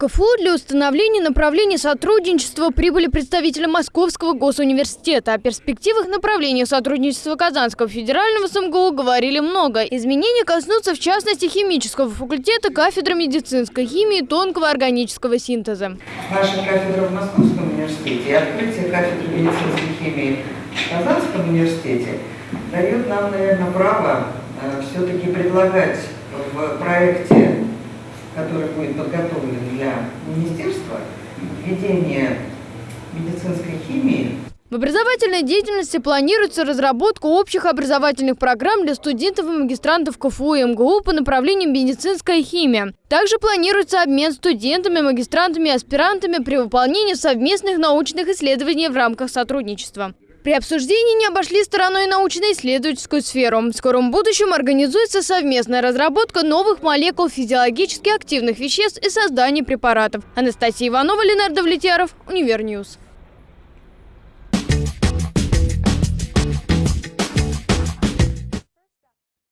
КФУ для установления направлений сотрудничества прибыли представители Московского госуниверситета. О перспективах направления сотрудничества Казанского федерального СМГУ говорили много. Изменения коснутся в частности химического факультета, кафедры медицинской химии, тонкого органического синтеза. Наша кафедра в Московском университете и открытие кафедры медицинской химии в Казанском университете дает нам, наверное, право э, все-таки предлагать в проекте который будет подготовлен для министерства, введение медицинской химии. В образовательной деятельности планируется разработка общих образовательных программ для студентов и магистрантов КФУ и МГУ по направлению медицинская химия. Также планируется обмен студентами, магистрантами и аспирантами при выполнении совместных научных исследований в рамках сотрудничества. При обсуждении не обошли стороной научно-исследовательскую сферу. В скором будущем организуется совместная разработка новых молекул физиологически активных веществ и создание препаратов. Анастасия Иванова, Ленар Давлетьяров, Универ News.